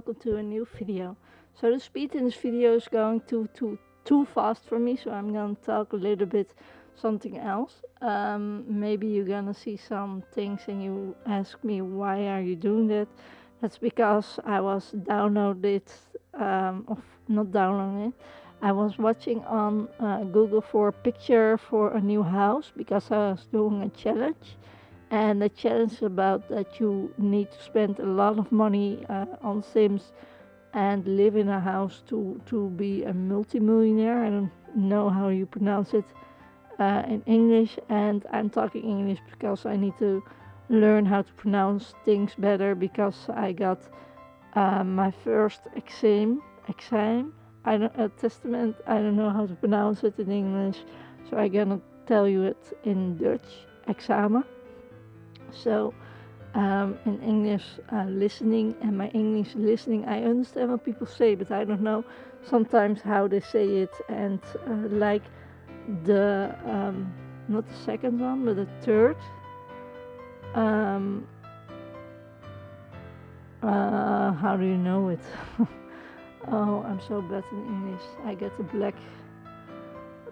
welcome to a new video. So the speed in this video is going too too too fast for me, so I'm gonna talk a little bit something else. Um, maybe you're gonna see some things and you ask me why are you doing that. That's because I was downloaded, um, of not downloading it. I was watching on uh, Google for a picture for a new house because I was doing a challenge and the challenge about that you need to spend a lot of money uh, on Sims and live in a house to to be a multimillionaire. I don't know how you pronounce it uh, in English, and I'm talking English because I need to learn how to pronounce things better because I got uh, my first exam exam. I don't a testament. I don't know how to pronounce it in English, so I'm gonna tell you it in Dutch. Examen. So um, in English uh, listening and my English listening, I understand what people say, but I don't know sometimes how they say it. And uh, like the um, not the second one, but the third. Um, uh, how do you know it? oh, I'm so bad in English. I get a black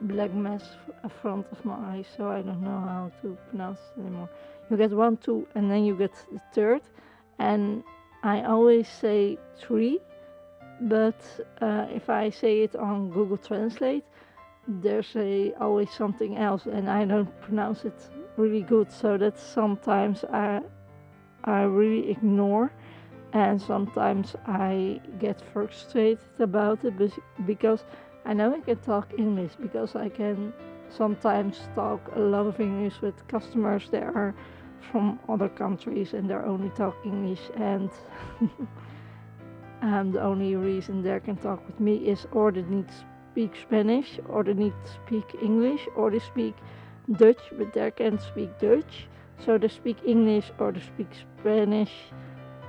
black mass in front of my eyes, so I don't know how to pronounce it anymore. You get one two and then you get the third and I always say three but uh, if I say it on Google Translate there's a always something else and I don't pronounce it really good so that sometimes I I really ignore and sometimes I get frustrated about it because I know I can talk English because I can sometimes talk a lot of English with customers that are from other countries and they're only talking English and the only reason they can talk with me is or they need to speak Spanish or they need to speak English or they speak Dutch but they can't speak Dutch. So they speak English or they speak Spanish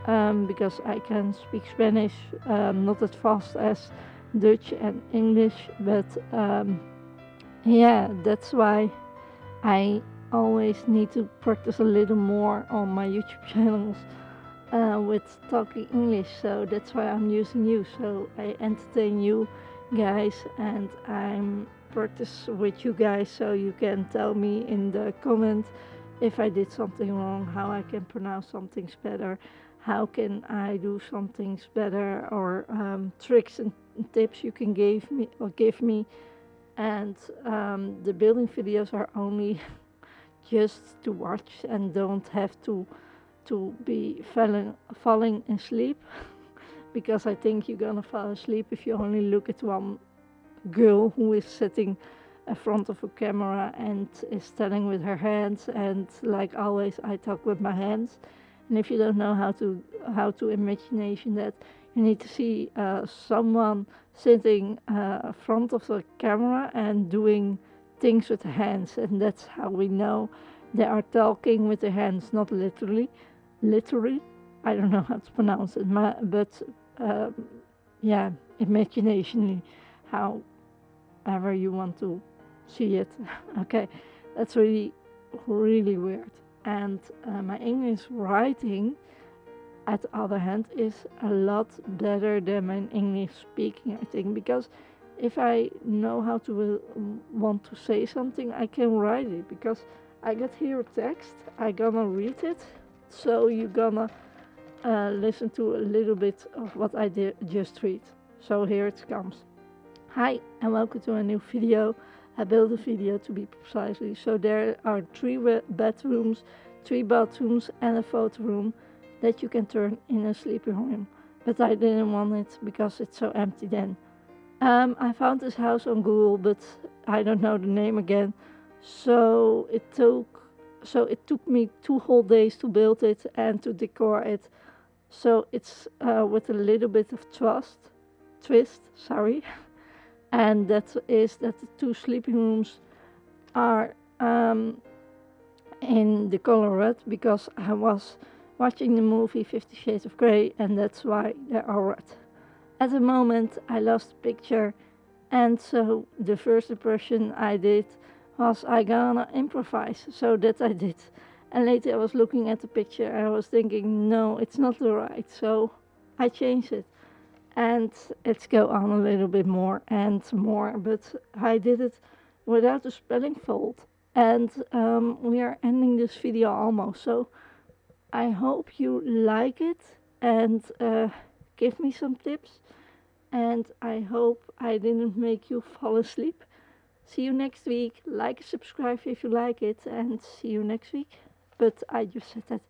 um, because I can speak Spanish um, not as fast as Dutch and English but um, yeah that's why I always need to practice a little more on my YouTube channels uh, with talking English so that's why I'm using you. So I entertain you guys and I'm practice with you guys so you can tell me in the comment if I did something wrong how I can pronounce some things better how can I do some things better or um, tricks and tips you can give me or give me? And um, the building videos are only just to watch and don't have to to be falling falling asleep. Because I think you're gonna fall asleep if you only look at one girl who is sitting in front of a camera and is standing with her hands and like always I talk with my hands and if you don't know how to how to imagination that you need to see uh, someone sitting uh, front of the camera and doing things with the hands. And that's how we know they are talking with the hands not literally literally. I don't know how to pronounce it but um, yeah imaginationally however you want to see it. Okay that's really really weird and uh, my English writing at the other hand is a lot better than my English speaking I think because if I know how to uh, want to say something, I can write it because I get here a text, I gonna read it, so you're gonna uh, listen to a little bit of what I did just read. So here it comes. Hi and welcome to a new video. I built a video to be precisely. So there are three bedrooms, three bathrooms and a photo room that you can turn in a sleeping room. But I didn't want it because it's so empty then. Um, I found this house on Google, but I don't know the name again. So it took so it took me two whole days to build it and to decor it. So it's uh, with a little bit of trust, twist, sorry. And that is that the two sleeping rooms are um, in the color red because I was watching the movie Fifty Shades of Grey and that's why they are red. At the moment I lost the picture and so the first impression I did was I gonna improvise, so that I did. And later I was looking at the picture and I was thinking, no, it's not the right. So I changed it. And let's go on a little bit more and more, but I did it without the spelling fault. And um, we are ending this video almost. So I hope you like it and uh, give me some tips. And I hope I didn't make you fall asleep. See you next week. Like and subscribe if you like it. And see you next week. But I just said that